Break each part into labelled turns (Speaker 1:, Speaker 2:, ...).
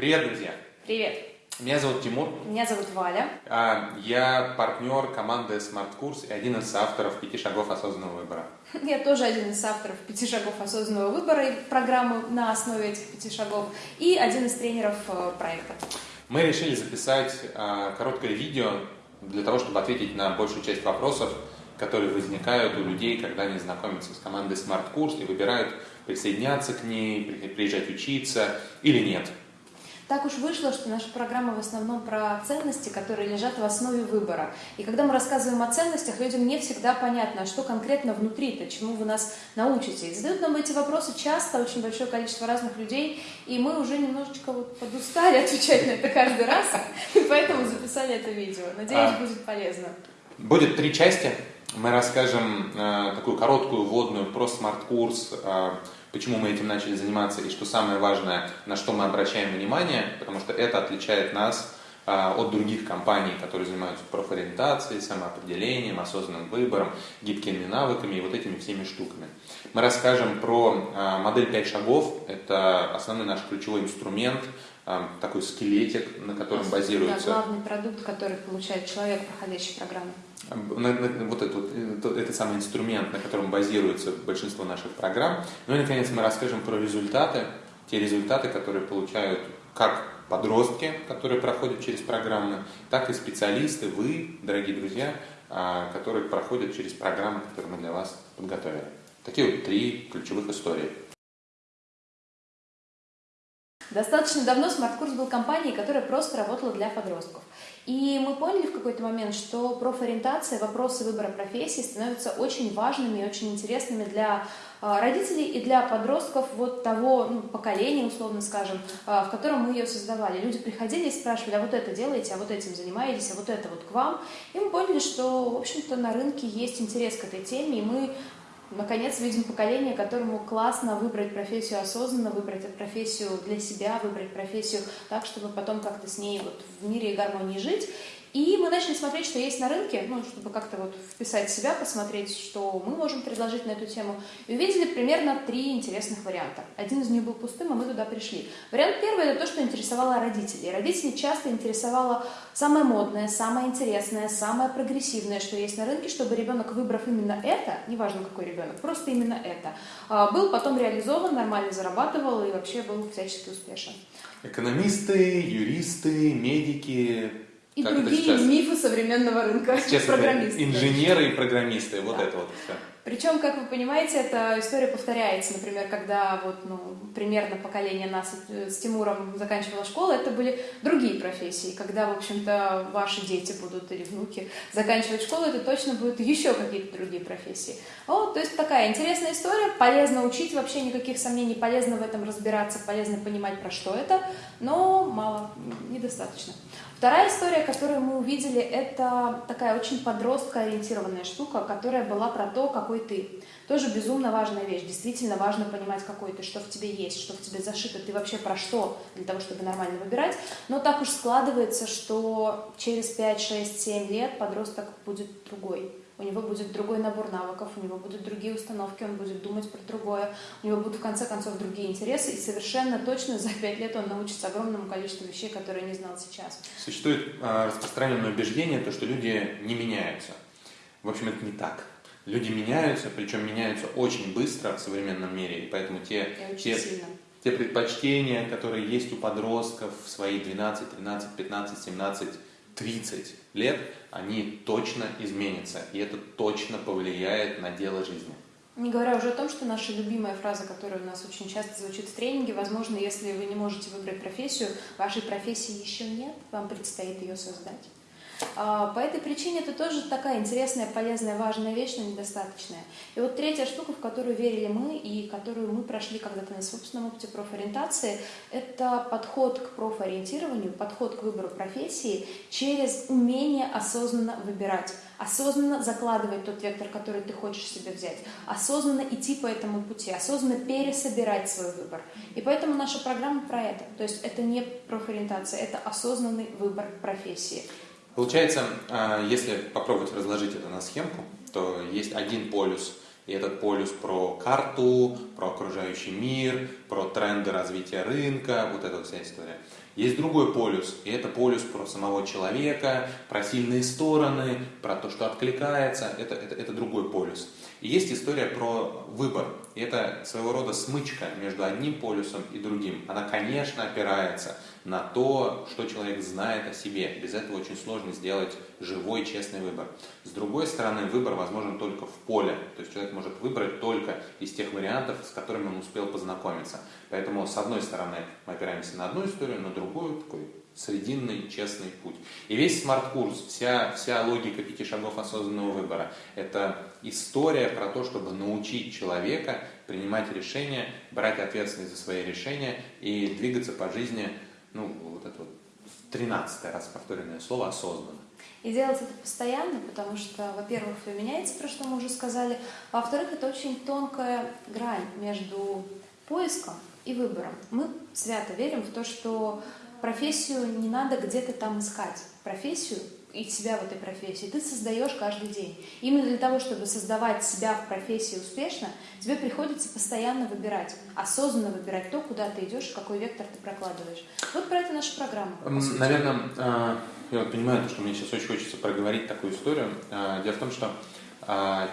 Speaker 1: Привет, друзья!
Speaker 2: Привет!
Speaker 1: Меня зовут Тимур.
Speaker 2: Меня зовут Валя.
Speaker 1: А, Я партнер команды Smart Курс и один из авторов «Пяти шагов осознанного выбора».
Speaker 2: Я тоже один из авторов «Пяти шагов осознанного выбора» и программы на основе этих пяти шагов и один из тренеров э, проекта.
Speaker 1: Мы решили записать а, короткое видео для того, чтобы ответить на большую часть вопросов, которые возникают у людей, когда они знакомятся с командой Smart Курс и выбирают присоединяться к ней, при- приезжать учиться или нет.
Speaker 2: Так уж вышло, что наша программа в основном про ценности, которые лежат в основе выбора. И когда мы рассказываем о ценностях, людям не всегда понятно, а что конкретно внутри-то, чему вы нас научите. И задают нам эти вопросы часто, очень большое количество разных людей, и мы уже немножечко вот подустали отвечать на это каждый раз, и поэтому записали это видео. Надеюсь,
Speaker 1: А.
Speaker 2: будет полезно.
Speaker 1: Будет три части. Мы расскажем э, такую короткую вводную про смарт-курс, э, почему мы этим начали заниматься и что самое важное, на что мы обращаем внимание, потому что это отличает нас э, от других компаний, которые занимаются профориентацией, самоопределением, осознанным выбором, гибкими навыками и вот этими всеми штуками. Мы расскажем про э, модель 5 шагов. Это основной наш ключевой инструмент, э, такой скелетик, на котором
Speaker 2: Да,
Speaker 1: базируется
Speaker 2: главный продукт, который получает человек, проходящий программу.
Speaker 1: Вот этот, вот, э, то- это самый инструмент, на котором базируется большинство наших программ. Ну и, наконец, мы расскажем про результаты, те результаты, которые получают как подростки, которые проходят через программы, так и специалисты, вы, дорогие друзья, а, которые проходят через программы, которые мы для вас подготовили. Такие вот три ключевых истории.
Speaker 2: Достаточно давно смарт-курс был компанией, которая просто работала для подростков. И мы поняли в какой-то момент, что профориентация, вопросы выбора профессии становятся очень важными и очень интересными для э, родителей и для подростков вот того ну, поколения, условно скажем, э, в котором мы ее создавали. Люди приходили и спрашивали, а вот это делаете, а вот этим занимаетесь, а вот это вот к вам. И мы поняли, что, в общем-то, на рынке есть интерес к этой теме, и мы Наконец, видим поколение, которому классно выбрать профессию осознанно, выбрать профессию для себя, выбрать профессию так, чтобы потом как-то с ней вот в мире и гармонии жить. И мы начали смотреть, что есть на рынке, ну, чтобы как-то вот вписать себя, посмотреть, что мы можем предложить на эту тему. И увидели примерно три интересных варианта. Один из них был пустым, а мы туда пришли. Вариант первый – это то, что интересовало родителей. Родителей часто интересовало самое модное, самое интересное, самое прогрессивное, что есть на рынке, чтобы ребенок, выбрав именно это, неважно какой ребенок, просто именно это, а, был потом реализован, нормально зарабатывал и вообще был всячески успешен.
Speaker 1: Экономисты, юристы, медики.
Speaker 2: И
Speaker 1: как
Speaker 2: другие
Speaker 1: сейчас?
Speaker 2: мифы современного рынка,
Speaker 1: Сейчас
Speaker 2: программисты.
Speaker 1: инженеры и программисты, вот
Speaker 2: Да.
Speaker 1: это вот все.
Speaker 2: Причем, как вы понимаете, эта история повторяется. Например, когда вот, ну, примерно поколение нас э, с Тимуром заканчивало школу, это были другие профессии. Когда, в общем-то, ваши дети будут или внуки заканчивать школу, это точно будут еще какие-то другие профессии. Вот, то есть такая интересная история, полезно учить, вообще никаких сомнений, полезно в этом разбираться, полезно понимать, про что это, но мало, недостаточно. Вторая история, которую мы увидели, это такая очень подростко-ориентированная штука, которая была про то, какой ты. Тоже безумно важная вещь. Действительно важно понимать, какой ты, что в тебе есть, что в тебе зашито, ты вообще про что, для того, чтобы нормально выбирать. Но так уж складывается, что через 5, 6, 7 лет подросток будет другой. У него будет другой набор навыков, у него будут другие установки, он будет думать про другое, у него будут в конце концов другие интересы, и совершенно точно за пять лет он научится огромному количеству вещей, которые не знал сейчас.
Speaker 1: Существует а, распространенное убеждение, то, что люди не меняются. В общем, это не так. Люди меняются, причем меняются очень быстро в современном мире, и поэтому те,
Speaker 2: И
Speaker 1: те,
Speaker 2: сильно.
Speaker 1: те предпочтения, которые есть у подростков в свои 12, 13, 15, 17, 30 лет, они точно изменятся, и это точно повлияет на дело жизни.
Speaker 2: Не говоря уже о том, что наша любимая фраза, которая у нас очень часто звучит в тренинге, возможно, если вы не можете выбрать профессию, вашей профессии еще нет, вам предстоит ее создать. А, По этой причине это тоже такая интересная, полезная, важная вещь, но недостаточная. И вот третья штука, в которую верили мы и которую мы прошли когда-то на собственном опыте профориентации, это подход к профориентированию, подход к выбору профессии через умение осознанно выбирать осознанно закладывать тот вектор, который ты хочешь себе взять, осознанно идти по этому пути, осознанно пересобирать свой выбор. И поэтому наша программа про это. То есть это не профориентация, это осознанный выбор профессии.
Speaker 1: Получается, а, если попробовать разложить это на схемку, то есть один полюс, и этот полюс про карту, про окружающий мир, про тренды развития рынка, вот эта вся история. Есть другой полюс, и это полюс про самого человека, про сильные стороны, про то, что откликается, это, это, это другой полюс. И есть история про выбор. И это своего рода смычка между одним полюсом и другим. Она, конечно, опирается на то, что человек знает о себе. Без этого очень сложно сделать живой, честный выбор. С другой стороны, выбор возможен только в поле. То есть человек может выбрать только из тех вариантов, с которыми он успел познакомиться. Поэтому, с одной стороны, мы опираемся на одну историю, на другую такой срединный, честный путь. И весь смарт-курс, вся, вся логика пяти шагов осознанного выбора, это история про то, чтобы научить человека принимать решения, брать ответственность за свои решения и двигаться по жизни, ну, вот это вот 13 раз повторенное слово, осознанно.
Speaker 2: И делать это постоянно, потому что, во-первых, вы меняете, про что мы уже сказали, во-вторых, это очень тонкая грань между поиском и выбором. Мы свято верим в то, что профессию не надо где-то там искать. Профессию и себя в этой профессии ты создаешь каждый день. Именно для того, чтобы создавать себя в профессии успешно, тебе приходится постоянно выбирать, осознанно выбирать то, куда ты идешь, какой вектор ты прокладываешь. Вот про это наша программа.
Speaker 1: Наверное, а, я вот понимаю, что мне сейчас очень хочется проговорить такую историю. А, дело в том, что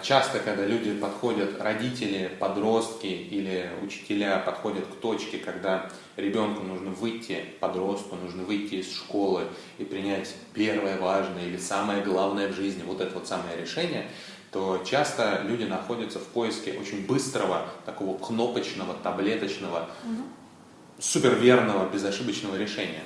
Speaker 1: часто, когда люди подходят, родители, подростки или учителя подходят к точке, когда ребенку нужно выйти, подростку нужно выйти из школы и принять первое важное или самое главное в жизни, вот это вот самое решение, то часто люди находятся в поиске очень быстрого, такого кнопочного, таблеточного, угу. суперверного, безошибочного решения.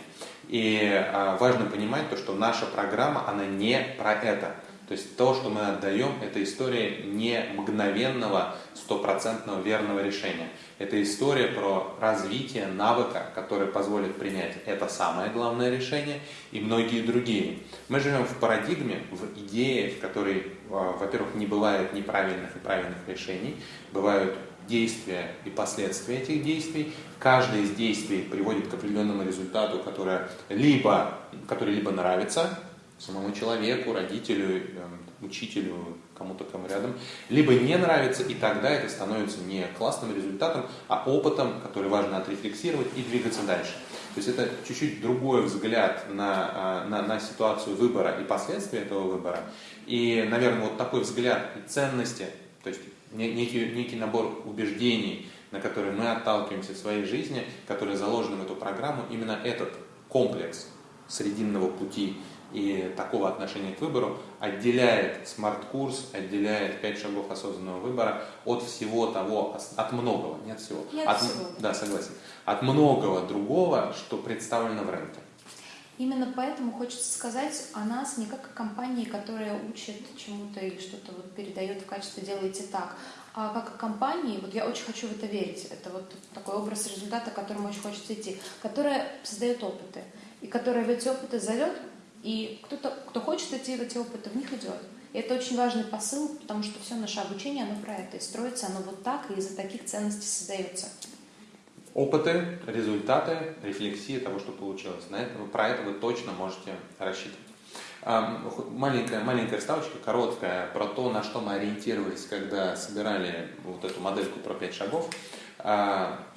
Speaker 1: И а, важно понимать то, что наша программа, она не про это. То есть то, что мы отдаем, это история не мгновенного, стопроцентного верного решения. Это история про развитие навыка, который позволит принять это самое главное решение и многие другие. Мы живем в парадигме, в идее, в которой, а, во-первых, не бывает неправильных и правильных решений, бывают действия и последствия этих действий. Каждое из действий приводит к определенному результату, который либо, который либо нравится самому человеку, родителю, эм, учителю, кому-то кому рядом, либо не нравится, и тогда это становится не классным результатом, а опытом, который важно отрефлексировать и двигаться дальше. То есть это чуть-чуть другой взгляд на, а, на, на ситуацию выбора и последствия этого выбора. И, наверное, вот такой взгляд и ценности, то есть некий, некий набор убеждений, на которые мы отталкиваемся в своей жизни, которые заложены в эту программу, именно этот комплекс срединного пути и такого отношения к выбору отделяет смарт-курс, отделяет 5 шагов осознанного выбора от всего того, от многого, не от всего.
Speaker 2: Не
Speaker 1: от,
Speaker 2: всего.
Speaker 1: Да, согласен. От многого другого, что представлено в рынке.
Speaker 2: Именно поэтому хочется сказать о нас не как о компании, которая учит чему-то или что-то вот передает в качестве «делайте так», а как о компании, вот я очень хочу в это верить, это вот такой образ результата, к которому очень хочется идти, которая создает опыты, и которая в эти опыты зовет и кто-то, кто хочет в эти опыты, в них идет. И это очень важный посыл, потому что все наше обучение, оно про это. И строится оно вот так, и из-за таких ценностей создается.
Speaker 1: Опыты, результаты, рефлексии того, что получилось. На это, про это вы точно можете рассчитывать. Маленькая, маленькая вставочка, короткая, про то, на что мы ориентировались, когда собирали вот эту модельку про пять шагов.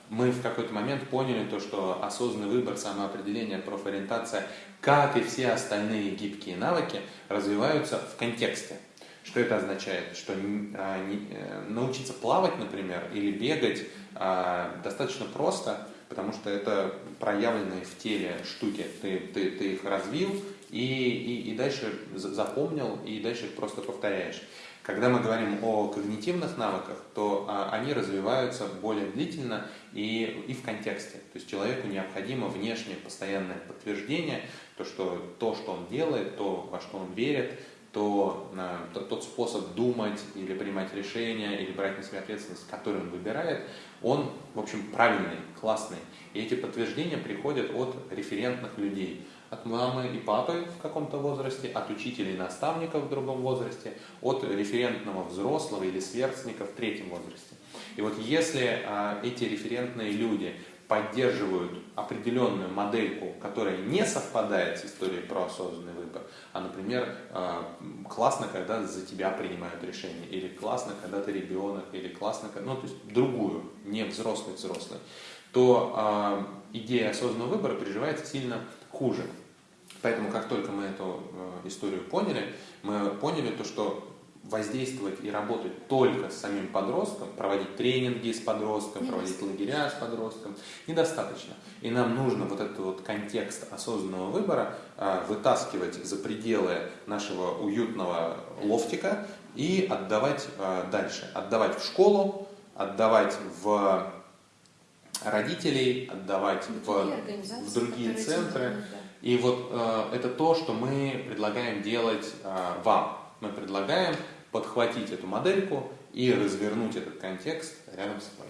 Speaker 1: Мы в какой-то момент поняли то, что осознанный выбор, самоопределение, профориентация как и все остальные гибкие навыки, развиваются в контексте. Что это означает? Что а, э, научиться плавать, например, или бегать а, достаточно просто, потому что это проявленные в теле штуки. Ты, ты, ты их развил и, и, и дальше запомнил, и дальше их просто повторяешь. Когда мы говорим о когнитивных навыках, то а, они развиваются более длительно и, и в контексте. То есть человеку необходимо внешнее постоянное подтверждение, то, что то, что он делает, то, во что он верит, то, а, то тот способ думать или принимать решения, или брать на себя ответственность, который он выбирает, он, в общем, правильный, классный. И эти подтверждения приходят от референтных людей от мамы и папы в каком-то возрасте, от учителей и наставников в другом возрасте, от референтного взрослого или сверстника в третьем возрасте. И вот если а, эти референтные люди поддерживают определенную модельку, которая не совпадает с историей про осознанный выбор, а, например, э, классно, когда за тебя принимают решение, или классно, когда ты ребенок, или классно, ну, то есть другую, не взрослый-взрослый, то э, идея осознанного выбора переживается сильно хуже. Поэтому, как только мы эту э, историю поняли, мы поняли то, что воздействовать и работать только с самим подростком, проводить тренинги с подростком, проводить лагеря с подростком, недостаточно. И нам нужно вот этот вот контекст осознанного выбора э, вытаскивать за пределы нашего уютного лофтика и отдавать э, дальше. Отдавать в школу, отдавать в родителей, отдавать в, в, другие центры. И вот э, это то, что мы предлагаем делать э, вам. Мы предлагаем подхватить эту модельку и развернуть этот контекст рядом с собой.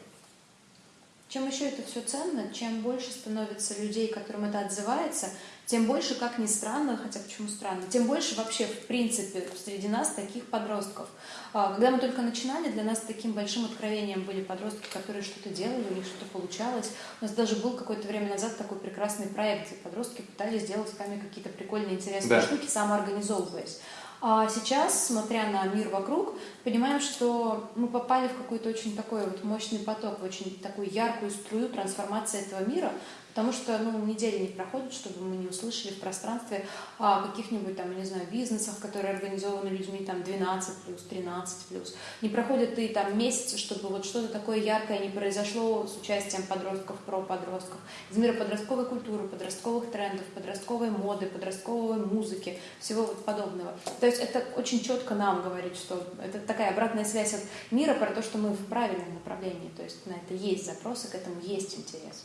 Speaker 2: Чем еще это все ценно, чем больше становится людей, которым это отзывается, тем больше, как ни странно, хотя почему странно, тем больше вообще, в принципе, среди нас таких подростков. А, когда мы только начинали, для нас таким большим откровением были подростки, которые что-то делали, у них что-то получалось. У нас даже был какое-то время назад такой прекрасный проект, где подростки пытались сделать с нами какие-то прикольные, интересные да. штуки, самоорганизовываясь. А сейчас, смотря на мир вокруг, понимаем, что мы попали в какой-то очень такой вот мощный поток, в очень такую яркую струю трансформации этого мира, Потому что ну, недели не проходит, чтобы мы не услышали в пространстве о каких-нибудь там, я не знаю, бизнесах, которые организованы людьми там 12 плюс, 13 плюс. Не проходит и там месяцы, чтобы вот что-то такое яркое не произошло с участием подростков, про подростков, из мира подростковой культуры, подростковых трендов, подростковой моды, подростковой музыки, всего вот подобного. То есть это очень четко нам говорит, что это такая обратная связь от мира про то, что мы в правильном направлении. То есть на это есть запросы, к этому есть интерес.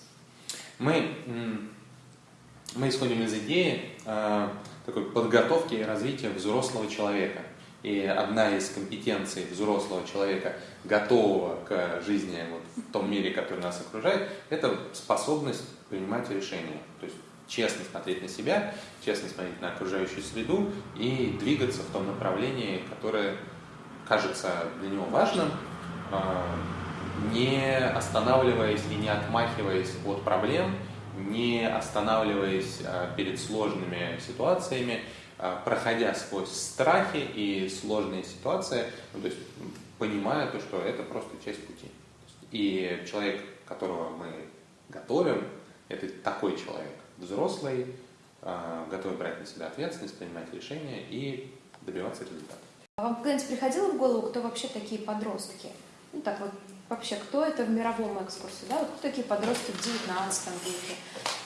Speaker 1: Мы, мы исходим из идеи э, такой подготовки и развития взрослого человека. И одна из компетенций взрослого человека, готового к жизни вот, в том мире, который нас окружает, это способность принимать решения. То есть честно смотреть на себя, честно смотреть на окружающую среду и двигаться в том направлении, которое кажется для него важным, э, не останавливаясь и не отмахиваясь от проблем, не останавливаясь а, перед сложными ситуациями, а, проходя сквозь страхи и сложные ситуации, ну, то есть понимая то, что это просто часть пути. И человек, которого мы готовим, это такой человек, взрослый, а, готовый брать на себя ответственность, принимать решения и добиваться результата.
Speaker 2: А вам когда-нибудь приходило в голову, кто вообще такие подростки? Ну так вот вообще, кто это в мировом экскурсе, да, вот кто такие подростки в 19 веке.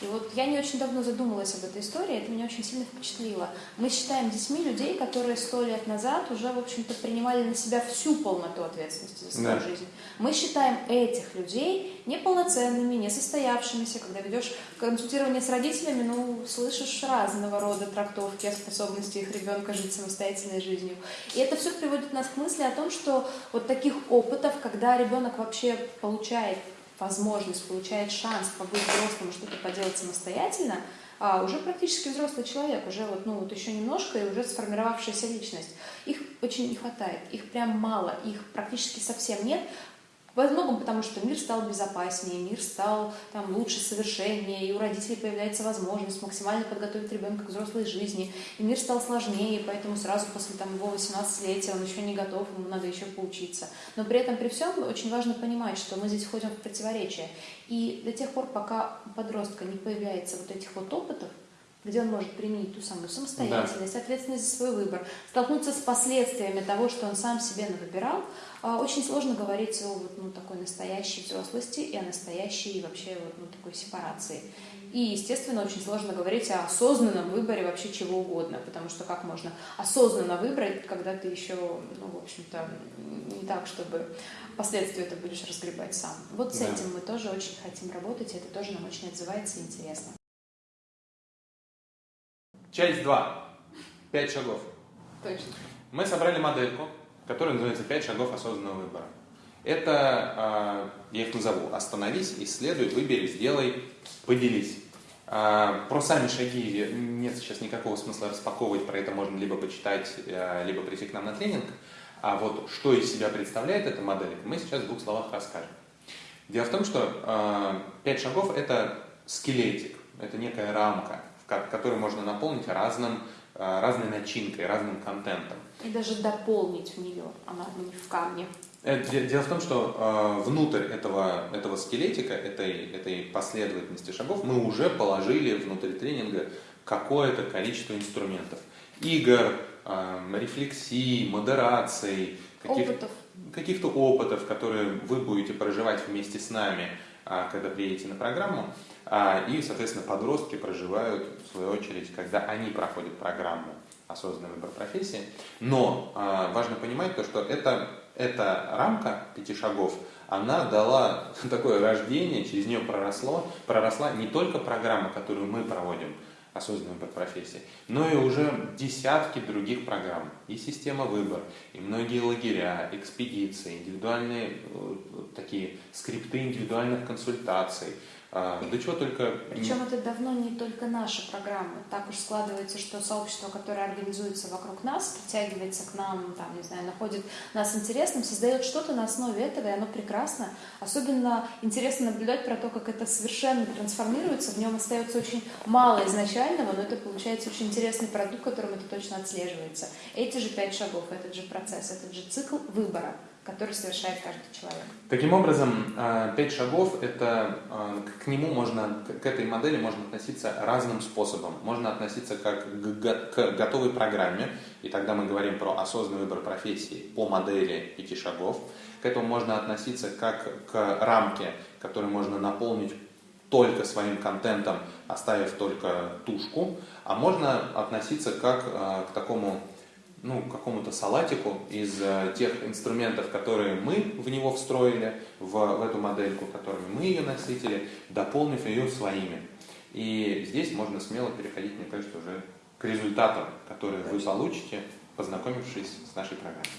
Speaker 2: И вот я не очень давно задумалась об этой истории, это меня очень сильно впечатлило. Мы считаем детьми людей, которые сто лет назад уже, в общем-то, принимали на себя всю полноту ответственности за свою да. жизнь. Мы считаем этих людей неполноценными, несостоявшимися. Когда ведешь консультирование с родителями, ну, слышишь разного рода трактовки о способности их ребенка жить самостоятельной жизнью. И это все приводит нас к мысли о том, что вот таких опытов, когда ребенок вообще получает возможность, получает шанс побыть взрослым что-то поделать самостоятельно, а уже практически взрослый человек, уже вот, ну, вот еще немножко и уже сформировавшаяся личность. Их очень не хватает, их прям мало, их практически совсем нет, во многом потому, что мир стал безопаснее, мир стал там, лучше, совершеннее, и у родителей появляется возможность максимально подготовить ребенка к взрослой жизни, и мир стал сложнее, поэтому сразу после там, его 18-летия он еще не готов, ему надо еще поучиться. Но при этом, при всем, очень важно понимать, что мы здесь входим в противоречие. И до тех пор, пока у подростка не появляется вот этих вот опытов, где он может применить ту самую самостоятельность, да. ответственность за свой выбор, столкнуться с последствиями того, что он сам себе выбирал, а, очень сложно говорить о вот, ну, такой настоящей взрослости и о настоящей вообще вот, ну, такой сепарации. И, естественно, очень сложно говорить о осознанном выборе вообще чего угодно, потому что как можно осознанно выбрать, когда ты еще, ну, в общем-то, не так, чтобы последствия это будешь разгребать сам. Вот с да. этим мы тоже очень хотим работать, и это тоже нам очень отзывается и интересно.
Speaker 1: Часть 2. Пять шагов.
Speaker 2: Точно.
Speaker 1: Мы собрали модельку, которая называется «Пять шагов осознанного выбора». Это, а, я их назову, остановись, исследуй, выбери, сделай, поделись. А, про сами шаги нет сейчас никакого смысла распаковывать, про это можно либо почитать, а, либо прийти к нам на тренинг. А вот что из себя представляет эта модель, мы сейчас в двух словах расскажем. Дело в том, что э, 5 шагов – это скелетик, это некая рамка, которую можно наполнить разным, э, разной начинкой, разным контентом.
Speaker 2: И даже дополнить в нее, она не в камне.
Speaker 1: Э, дело в том, что э, внутрь этого, этого скелетика, этой, этой последовательности шагов, мы уже положили внутрь тренинга какое-то количество инструментов. Игр, э, рефлексий, модераций,
Speaker 2: каких, опытов.
Speaker 1: каких-то опытов, которые вы будете проживать вместе с нами, когда приедете на программу. Э, и, соответственно, подростки проживают, в свою очередь, когда они проходят программу осознанный выбор профессии. Но э, важно понимать то, что это эта рамка пяти шагов, она дала такое рождение, через нее проросло, проросла не только программа, которую мы проводим, осознанный выбор профессии, но и уже десятки других программ. И система выбор, и многие лагеря, экспедиции, индивидуальные э, такие скрипты индивидуальных консультаций – а, да чего только...
Speaker 2: Причем это давно не только наши программы. Так уж складывается, что сообщество, которое организуется вокруг нас, притягивается к нам, там, не знаю, находит нас интересным, создает что-то на основе этого, и оно прекрасно. Особенно интересно наблюдать про то, как это совершенно трансформируется. В нем остается очень мало изначального, но это получается очень интересный продукт, которым это точно отслеживается. Эти же пять шагов, этот же процесс, этот же цикл выбора – который совершает каждый человек.
Speaker 1: Таким образом, а, пять шагов это а, к нему можно, к этой модели можно относиться разным способом. Можно относиться как к готовой программе, и тогда мы говорим про осознанный выбор профессии по модели пяти шагов. К этому можно относиться как к рамке, которую можно наполнить только своим контентом, оставив только тушку, а можно относиться как а, к такому ну, какому-то салатику из э, тех инструментов, которые мы в него встроили, в, в эту модельку, которыми мы ее насытили, дополнив ее своими. И здесь можно смело переходить, мне кажется, уже к результатам, которые вы получите, познакомившись с нашей программой.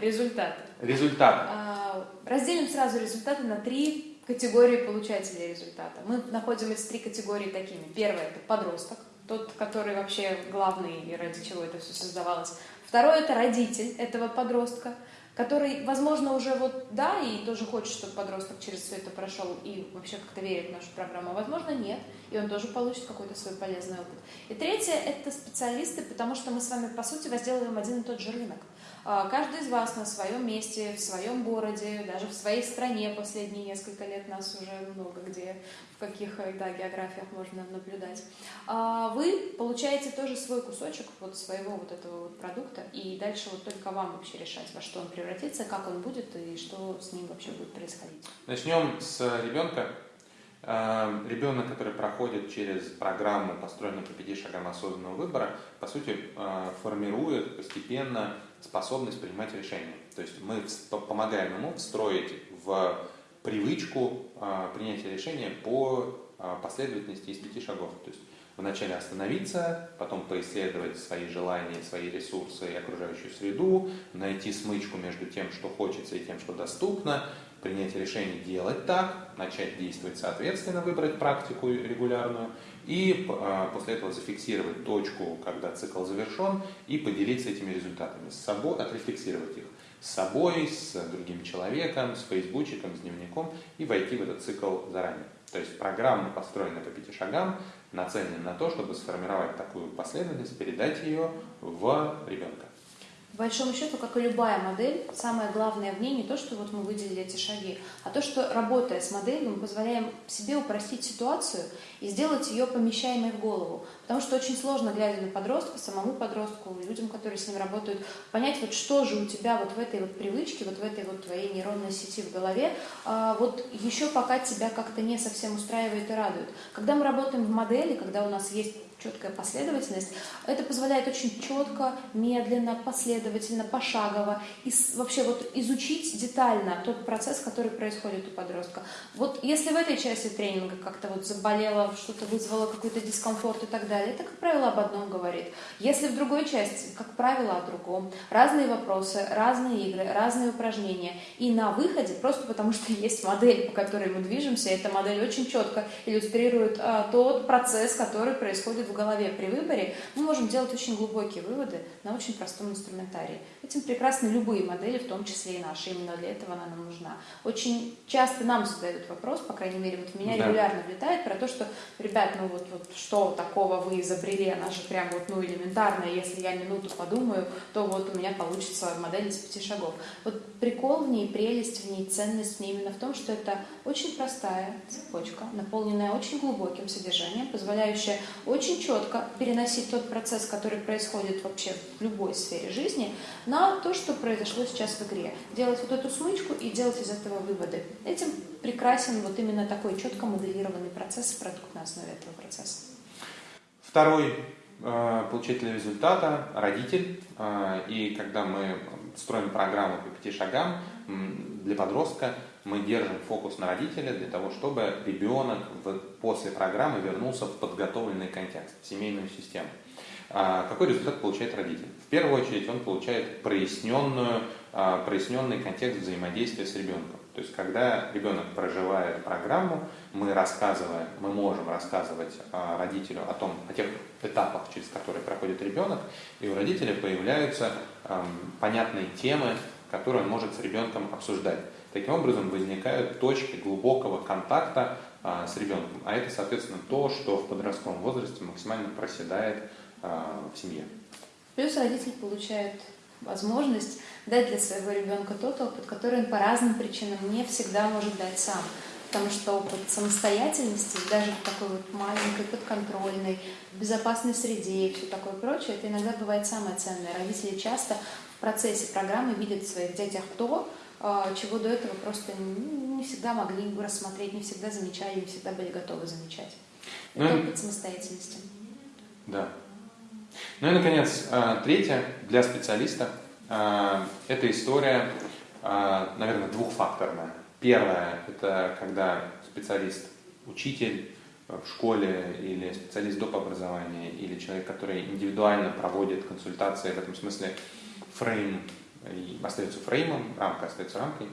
Speaker 2: Результаты.
Speaker 1: Результаты.
Speaker 2: А, разделим сразу результаты на три категории получателей результата. Мы находим эти три категории такими. Первое – это подросток – тот, который вообще главный и ради чего это все создавалось. Второй это родитель этого подростка, который, возможно, уже вот да, и тоже хочет, чтобы подросток через все это прошел и вообще как-то верит в нашу программу, а возможно нет, и он тоже получит какой-то свой полезный опыт. И третье – это специалисты, потому что мы с вами, по сути, возделываем один и тот же рынок. А, каждый из вас на своем месте, в своем городе, даже в своей стране последние несколько лет нас уже много где, в каких да, географиях можно наблюдать. А, вы получаете тоже свой кусочек вот своего вот этого вот продукта, и дальше вот только вам вообще решать, во что он превратится, как он будет и что с ним вообще будет происходить.
Speaker 1: Начнем с ребенка. А, ребенок, который проходит через программу, построенную по пяти шагам осознанного выбора, по сути, формирует постепенно способность принимать решения. То есть мы помогаем ему встроить в привычку а, принятия решения по а, последовательности из пяти шагов. То есть вначале остановиться, потом поисследовать свои желания, свои ресурсы и окружающую среду, найти смычку между тем, что хочется и тем, что доступно, принять решение делать так, начать действовать соответственно, выбрать практику регулярную и а, после этого зафиксировать точку, когда цикл завершен, и поделиться этими результатами с собой, отрефлексировать их с собой, с другим человеком, с фейсбучиком, с дневником и войти в этот цикл заранее. То есть программа, построенная по пяти шагам, нацелена на то, чтобы сформировать такую последовательность, передать ее в ребенка.
Speaker 2: По большому счету, как и любая модель, самое главное в ней не то, что вот мы выделили эти шаги, а то, что работая с моделью, мы позволяем себе упростить ситуацию и сделать ее помещаемой в голову. Потому что очень сложно, глядя на подростка, самому подростку, людям, которые с ним работают, понять, вот что же у тебя вот в этой вот привычке, вот в этой вот твоей нейронной сети в голове, а, вот еще пока тебя как-то не совсем устраивает и радует. Когда мы работаем в модели, когда у нас есть четкая последовательность. Это позволяет очень четко, медленно, последовательно, пошагово и вообще вот изучить детально тот процесс, который происходит у подростка. Вот если в этой части тренинга как-то вот заболело, что-то вызвало какой-то дискомфорт и так далее, это, как правило, об одном говорит. Если в другой части, как правило, о другом. Разные вопросы, разные игры, разные упражнения. И на выходе, просто потому что есть модель, по которой мы движемся, эта модель очень четко иллюстрирует а, тот процесс, который происходит происходит в голове при выборе, мы можем делать очень глубокие выводы на очень простом инструментарии. Этим прекрасны любые модели, в том числе и наши. Именно для этого она нам нужна. Очень часто нам задают вопрос, по крайней мере, вот в меня да. регулярно влетает про то, что, ребят, ну вот, вот что такого вы изобрели, она же прям вот, ну, элементарная, если я минуту подумаю, то вот у меня получится модель из пяти шагов. Вот прикол в ней, прелесть в ней, ценность в ней именно в том, что это очень простая цепочка, наполненная очень глубоким содержанием, позволяющая очень четко переносить тот процесс, который происходит вообще в любой сфере жизни, на то, что произошло сейчас в игре. Делать вот эту смычку и делать из этого выводы. Этим прекрасен вот именно такой четко моделированный процесс продукт на основе этого процесса.
Speaker 1: Второй э, получатель результата – родитель. Э, и когда мы строим программу по пяти шагам для подростка, мы держим фокус на родителя для того, чтобы ребенок после программы вернулся в подготовленный контекст, в семейную систему. А, какой результат получает родитель? В первую очередь он получает проясненную, а, проясненный контекст взаимодействия с ребенком. То есть, когда ребенок проживает программу, мы рассказываем, мы можем рассказывать а, родителю о том, о тех этапах, через которые проходит ребенок, и у родителя появляются понятные темы, которые он может с ребенком обсуждать. Таким образом возникают точки глубокого контакта а, с ребенком. А это, соответственно, то, что в подростковом возрасте максимально проседает а, в семье.
Speaker 2: Плюс родитель получает возможность дать для своего ребенка тот опыт, который он по разным причинам не всегда может дать сам. Потому что опыт самостоятельности, даже в такой вот маленькой, подконтрольной, безопасной среде и все такое прочее, это иногда бывает самое ценное. Родители часто в процессе программы видят в своих детях то, а, чего до этого просто не всегда могли рассмотреть, не всегда замечали, не всегда были готовы замечать. Ну, Это опыт самостоятельности.
Speaker 1: Да. Ну и, наконец, а, третье для специалиста а, – это история, наверное, двухфакторная. Первое – это когда специалист, учитель в школе или специалист доп. образования, или человек, который индивидуально проводит консультации, в этом смысле фрейм остается фреймом, рамка остается рамкой.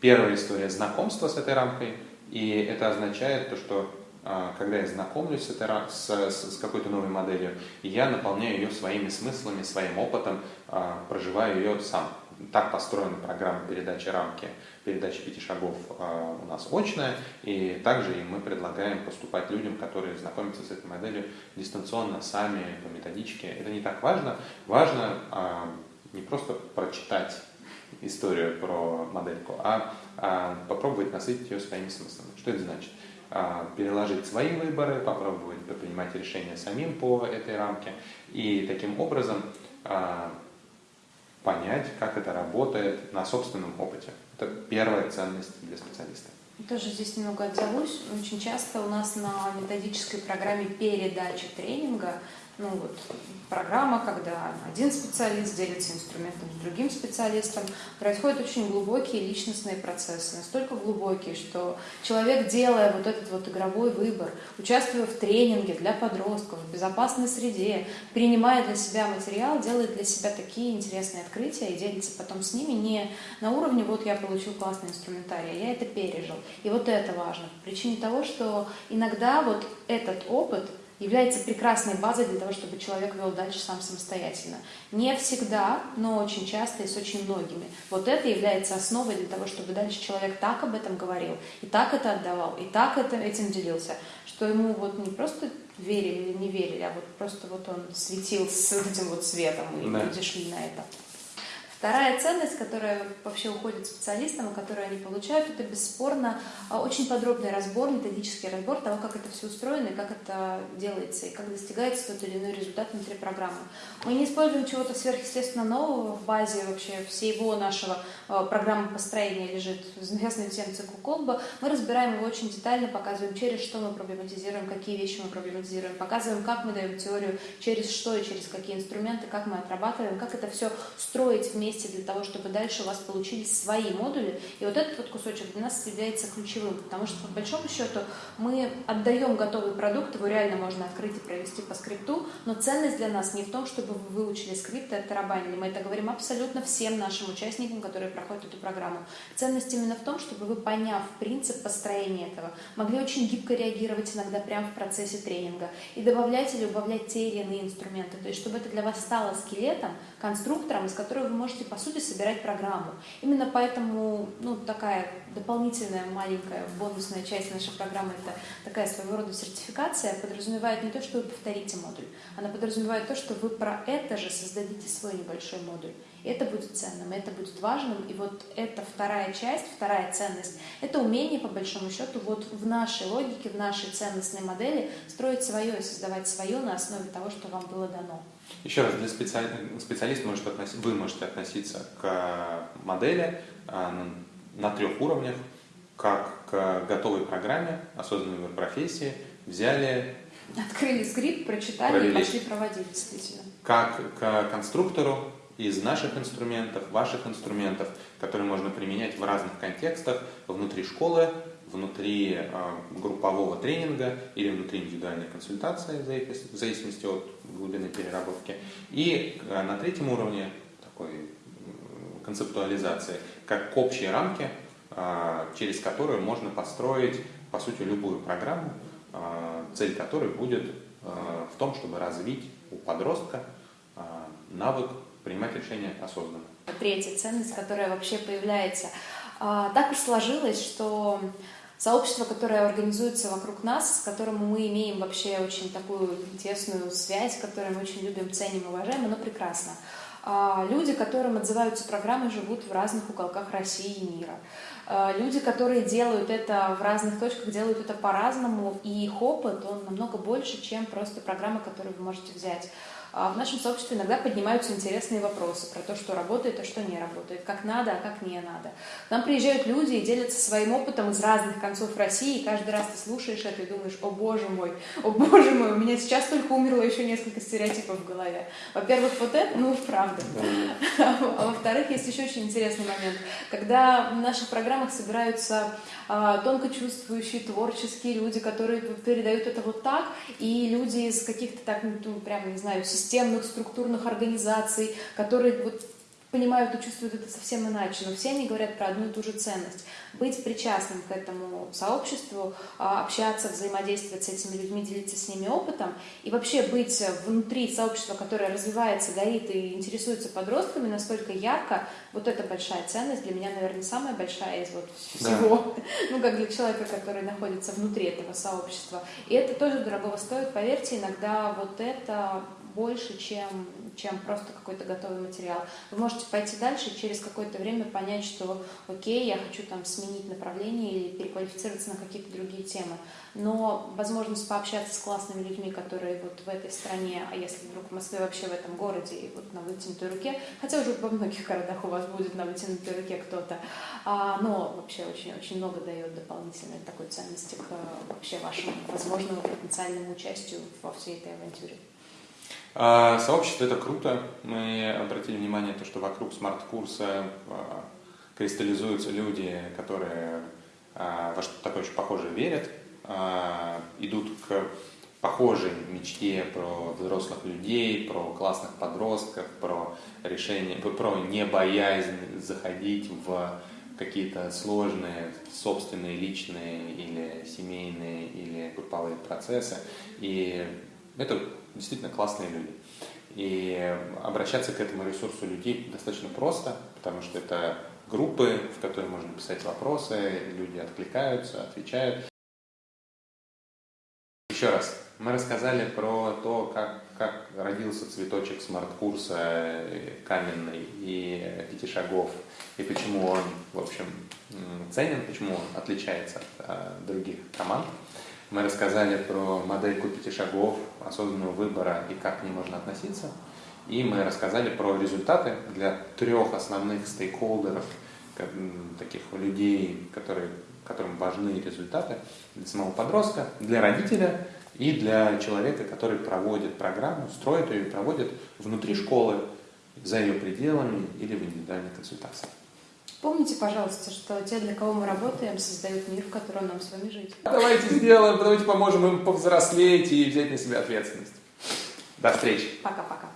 Speaker 1: Первая история – знакомство с этой рамкой, и это означает то, что а, когда я знакомлюсь с, этой, с, с какой-то новой моделью, я наполняю ее своими смыслами, своим опытом, а, проживаю ее сам. Так построена программа передачи рамки, передачи пяти шагов а, у нас очная, и также мы предлагаем поступать людям, которые знакомятся с этой моделью дистанционно, сами, по методичке. Это не так важно. Важно не просто прочитать историю про модельку, а, а попробовать насытить ее своими смыслами. Что это значит? А, переложить свои выборы, попробовать принимать решения самим по этой рамке и таким образом а, понять, как это работает на собственном опыте. Это первая ценность для специалиста.
Speaker 2: Тоже здесь немного отзовусь. Очень часто у нас на методической программе передачи тренинга ну вот, программа, когда один специалист делится инструментом с другим специалистом, происходят очень глубокие личностные процессы, настолько глубокие, что человек, делая вот этот вот игровой выбор, участвуя в тренинге для подростков, в безопасной среде, принимая для себя материал, делает для себя такие интересные открытия и делится потом с ними не на уровне «вот я получил классный инструментарий, а я это пережил». И вот это важно, по причине того, что иногда вот этот опыт – является прекрасной базой для того, чтобы человек вел дальше сам самостоятельно. Не всегда, но очень часто и с очень многими. Вот это является основой для того, чтобы дальше человек так об этом говорил, и так это отдавал, и так это, этим делился, что ему вот не просто верили или не верили, а вот просто вот он светил с этим вот светом, и да. люди шли на это. Вторая ценность, которая вообще уходит специалистам, которую они получают, это бесспорно а, очень подробный разбор, методический разбор того, как это все устроено и как это делается, и как достигается тот или иной результат внутри программы. Мы не используем чего-то сверхъестественно нового в базе вообще всего нашего а, программы построения лежит известный всем цикл Колба. Мы разбираем его очень детально, показываем, через что мы проблематизируем, какие вещи мы проблематизируем, показываем, как мы даем теорию, через что и через какие инструменты, как мы отрабатываем, как это все строить вместе вместе для того, чтобы дальше у вас получились свои модули. И вот этот вот кусочек для нас является ключевым, потому что, по большому счету, мы отдаем готовый продукт, его реально можно открыть и провести по скрипту, но ценность для нас не в том, чтобы вы выучили скрипт и оттарабанили. Мы это говорим абсолютно всем нашим участникам, которые проходят эту программу. Ценность именно в том, чтобы вы, поняв принцип построения этого, могли очень гибко реагировать иногда прямо в процессе тренинга и добавлять или убавлять те или иные инструменты. То есть, чтобы это для вас стало скелетом, конструктором, из которого вы можете, по сути, собирать программу. Именно поэтому, ну, такая дополнительная маленькая бонусная часть нашей программы, это такая своего рода сертификация, подразумевает не то, что вы повторите модуль, она подразумевает то, что вы про это же создадите свой небольшой модуль. Это будет ценным, это будет важным. И вот эта вторая часть, вторая ценность, это умение, по большому счету, вот в нашей логике, в нашей ценностной модели строить свое и создавать свое на основе того, что вам было дано.
Speaker 1: Еще раз, для специали... специалиста может относиться, вы можете относиться к модели а, на трех уровнях, как к готовой программе, осознанной выбор профессии, взяли...
Speaker 2: Открыли скрипт, прочитали провели. и пошли проводить, действительно.
Speaker 1: Как к конструктору из наших инструментов, ваших инструментов, которые можно применять в разных контекстах, внутри школы, внутри э, группового тренинга или внутри индивидуальной консультации, в зависимости от глубины переработки. И э, на третьем уровне такой концептуализации, как к общей рамке, э, через которую можно построить, по сути, любую программу, цель которой будет в том, чтобы развить у подростка навык принимать решения осознанно.
Speaker 2: Третья ценность, которая вообще появляется. А, так уж сложилось, что сообщество, которое организуется вокруг нас, с которым мы имеем вообще очень такую тесную связь, которую мы очень любим, ценим, уважаем, оно прекрасно. А, люди, которым отзываются программы, живут в разных уголках России и мира. А, люди, которые делают это в разных точках, делают это по-разному, и их опыт, он намного больше, чем просто программы, которые вы можете взять. А в нашем сообществе иногда поднимаются интересные вопросы про то, что работает, а что не работает, как надо, а как не надо. К нам приезжают люди и делятся своим опытом из разных концов России, и каждый раз ты слушаешь это и думаешь, о боже мой, о боже мой, у меня сейчас только умерло еще несколько стереотипов в голове. Во-первых, вот это, ну, правда. А во-вторых, есть еще очень интересный момент. Когда в наших программах собираются а, тонко чувствующие, творческие люди, которые передают это вот так, и люди из каких-то так, ну, прямо, не знаю, системных структурных организаций, которые вот понимают и чувствуют это совсем иначе, но все они говорят про одну и ту же ценность. Быть причастным к этому сообществу, а, общаться, взаимодействовать с этими людьми, делиться с ними опытом и вообще быть внутри сообщества, которое развивается, горит и интересуется подростками настолько ярко, вот это большая ценность, для меня, наверное, самая большая из вот всего, да. ну, как для человека, который находится внутри этого сообщества. И это тоже дорогого стоит, поверьте, иногда вот это больше, чем, чем просто какой-то готовый материал. Вы можете пойти дальше и через какое-то время понять, что окей, я хочу там сменить направление или переквалифицироваться на какие-то другие темы. Но возможность пообщаться с классными людьми, которые вот в этой стране, а если вдруг в Москве вообще в этом городе, и вот на вытянутой руке, хотя уже во многих городах у вас будет на вытянутой руке кто-то, а, но вообще очень-очень много дает дополнительной такой ценности к вообще вашему возможному потенциальному участию во всей этой авантюре.
Speaker 1: А, сообщество это круто. Мы обратили внимание то, что вокруг смарт-курса а, кристаллизуются люди, которые а, во что-то такое очень похожее верят, идут к похожей мечте про взрослых людей, про классных подростков, про решение, про не боязнь заходить в какие-то сложные собственные личные или семейные или групповые процессы. И это действительно классные люди. И обращаться к этому ресурсу людей достаточно просто, потому что это группы, в которые можно писать вопросы, люди откликаются, отвечают. Еще раз, мы рассказали про то, как, как родился цветочек смарт-курса э, каменный и пяти шагов, и почему он, в общем, ценен, почему он отличается от а, других команд. Мы рассказали про модельку пяти шагов, осознанного выбора и как к ней можно относиться. И мы рассказали про результаты для трех основных стейкхолдеров, таких людей, которые, которым важны результаты для самого подростка, для родителя и для человека, который проводит программу, строит ее и проводит внутри школы, за ее пределами или в индивидуальной консультации.
Speaker 2: Помните, пожалуйста, что те, для кого мы работаем, создают мир, в котором нам с вами жить.
Speaker 1: Давайте сделаем, давайте поможем им повзрослеть и взять на себя ответственность. До встречи.
Speaker 2: Пока-пока.